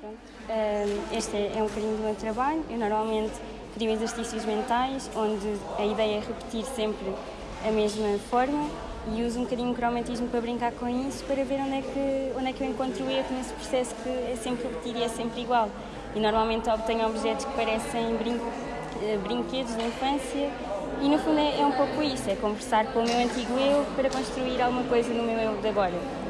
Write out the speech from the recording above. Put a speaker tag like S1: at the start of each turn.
S1: Pronto. Este é, é, um bocadinho do meu trabalho. Eu normalmente crio exercícios mentais, onde a ideia é repetir sempre a mesma forma e uso um bocadinho o cromatismo para brincar com isso, para ver onde é que, onde é que eu encontro o erro nesse processo que é sempre repetir e é sempre igual. E normalmente obtenho objetos que parecem brin eh, brinquedos de infância e no fundo é, é um pouco isso, é conversar com o meu antigo eu para construir alguma coisa no meu eu de agora.